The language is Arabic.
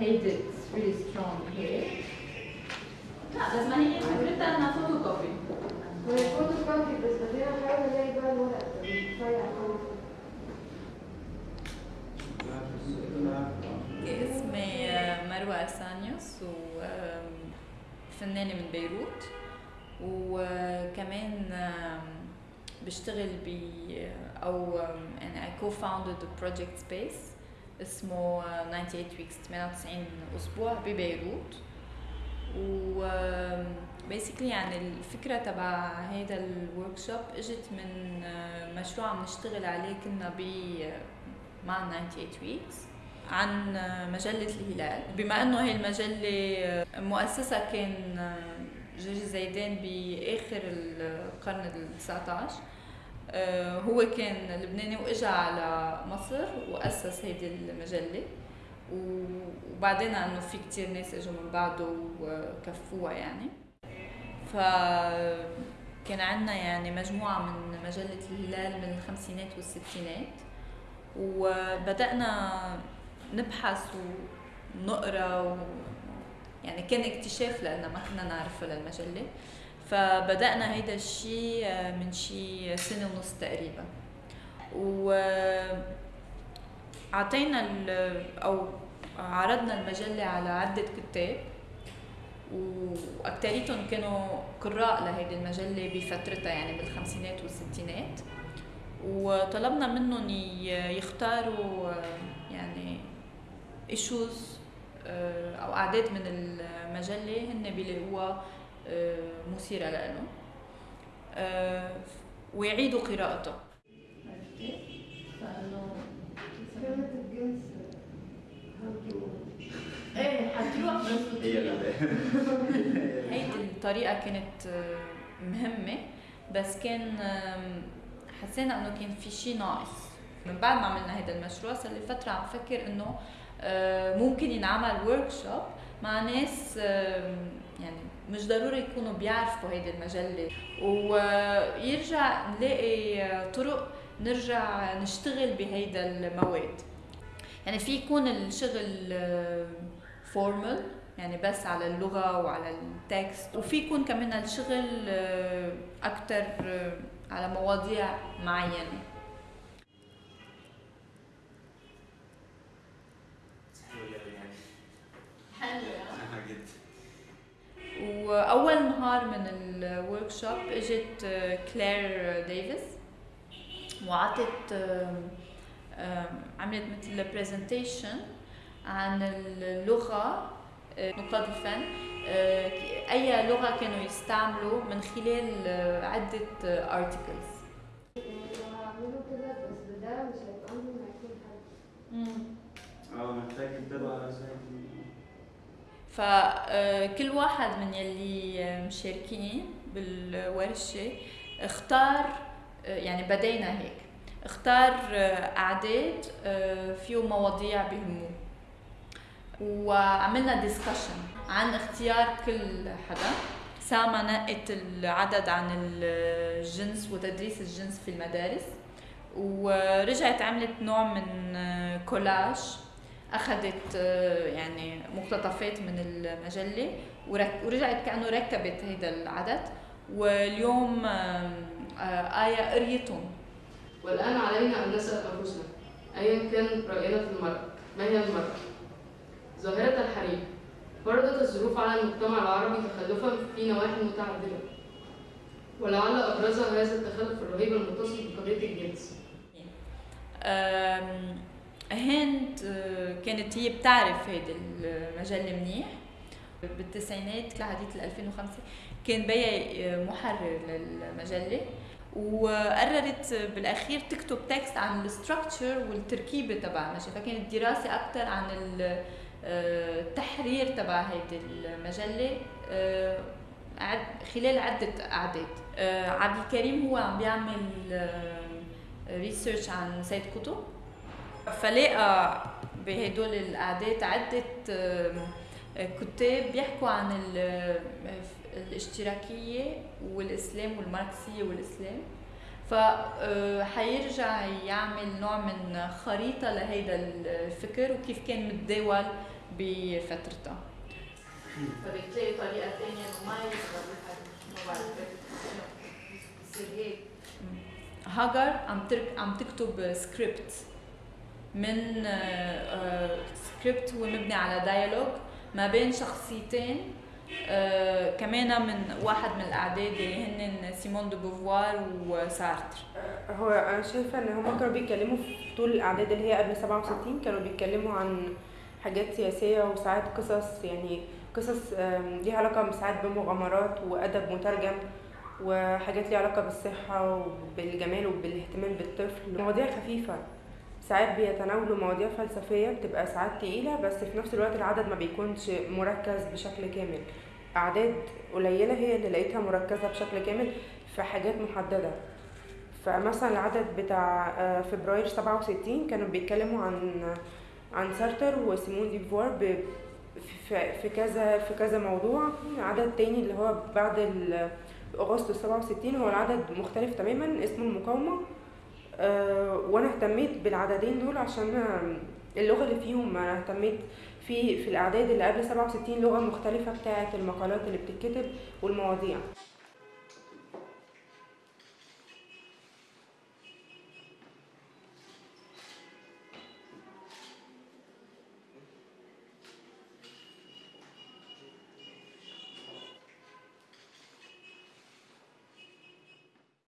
هيدي it's really strong here لا بس ما هي فكرتها انها فوتو كوبي وهي فوتو كوبي بس بقى الورق اسمي مروة أرسانيوس وفنانة من بيروت وكمان بشتغل ب أو يعني I co-founded a project space. اسمه 98 weeks 98 أسبوع ببيروت. و basically يعني الفكرة تبع هيدا الورك شوب إجت من مشروع عم نشتغل عليه كنا ب مع 98 weeks عن مجلة الهلال. بما إنه هي المجلة مؤسسة كان جورج زيدان بآخر القرن ال 19 هو كان لبناني وإجا على مصر وأسس هيدي المجلة. وبعدين إنه في كتير ناس إجوا من بعده وكفوها يعني. ف كان عندنا يعني مجموعة من مجلة الهلال من الخمسينات والستينات. وبدأنا نبحث ونقرأ و... يعني كان اكتشاف لنا ما كنا نعرفه للمجلة. فبدأنا هيدا الشيء من شي سنة ونص تقريبا. و أعطينا أو عرضنا المجلة على عدة كتاب وأكتريتهم كانوا قراء لهيدي المجلة بفترتها يعني بالخمسينات والستينات. وطلبنا منهم يختاروا يعني ايشوز أو أعداد من المجلة هن بيلاقوها مثيرة لهم ويعيدوا قراءتها عرفتي؟ فانه كلمة الجنس إيه الطريقة كانت مهمة بس كان حسينا إنه كان في شيء ناقص. من بعد ما عملنا هذا المشروع صار لي فترة عم فكر إنه ممكن ينعمل workshop مع ناس يعني مش ضروري يكونوا بيعرفوا هيدي المجلة. ويرجع نلاقي طرق نرجع نشتغل بهيدا المواد. يعني في يكون الشغل formal يعني بس على اللغة وعلى ال text وفي يكون كمان الشغل أكتر على مواضيع معينة. واول نهار من ال workshop اجت كلير ديفيس وعطت عملت مثل presentation عن اللغة نقاد الفن أي لغة كانوا يستعملوا من خلال عدة articles لو هعمله كده بس بده مش هيبقى عندي ما يكون حد آه محتاج تتابع زي فكل واحد من يلي مشاركين بالورشة اختار يعني بدينا هيك. اختار أعداد فيه مواضيع بهموه وعملنا ديسكشن عن اختيار كل حدا ساما نقت العدد عن الجنس وتدريس الجنس في المدارس. ورجعت عملت نوع من كولاج أخذت يعني مقتطفات من المجلة ورجعت كأنه ركبت هذا العدد. واليوم آية قريتهم. والآن علينا أن نسأل أنفسنا. أيا كان رأينا في المرأة ما هي المرأة؟ ظاهرة الحريم فرضت الظروف على المجتمع العربي تخلفا في نواحي متعددة. ولعل أبرزها هذا التخلف الرهيب المتصل بقضية الجنس. هند كانت هي بتعرف هيدي المجلة منيح بالتسعينات لحديث 2005 كان بيا محرر للمجلة وقررت بالأخير تكتب text عن ال structure والتركيبة تبع المجله فكانت دراسة أكثر عن التحرير تبع هيدي المجله خلال عدة أعداد. عبد الكريم هو عم بيعمل ريسيرش عن سيد قطب. فلاقى بهدول الأعداد عدة كتاب بيحكوا عن الاشتراكية والإسلام والماركسية والإسلام. فحيرجع يعمل نوع من خريطة لهيدا الفكر وكيف كان متداول بفترتها فبتلاقي طريقة ثانية إنه ما الحجم ما بعرف هاجر عم عم تكتب سكريبت من سكريبت هو مبني على dialogue ما بين شخصيتين آه كمان من واحد من الأعداد اللي هن سيمون دو بوفوار وسارتر. هو أنا شايفة إن هما كانوا بيتكلموا في طول الأعداد اللي هي قبل 67 كانوا بيتكلموا عن حاجات سياسية وساعات قصص يعني قصص ليها علاقة ساعات بمغامرات وأدب مترجم وحاجات ليها علاقة بالصحة وبالجمال وبالاهتمام بالطفل. مواضيع خفيفة. ساعات بيتناولوا مواضيع فلسفية بتبقى ساعات تقيلة بس في نفس الوقت العدد ما بيكونش مركز بشكل كامل. أعداد قليلة هي اللي لقيتها مركزة بشكل كامل في حاجات محددة. فمثلا العدد بتاع آه، فبراير 67 كانوا بيتكلموا عن عن سارتر وسيمون دي بوفوار ب- في كذا في كذا موضوع. عدد تاني اللي هو بعد أغسطس 67 هو العدد مختلف تماما اسمه المقاومة. وأنا اهتميت بالعددين دول عشان آه، اللغة اللي فيهم. أنا اهتميت في في الأعداد اللي قبل 67 لغة مختلفة بتاعة المقالات اللي بتتكتب والمواضيع.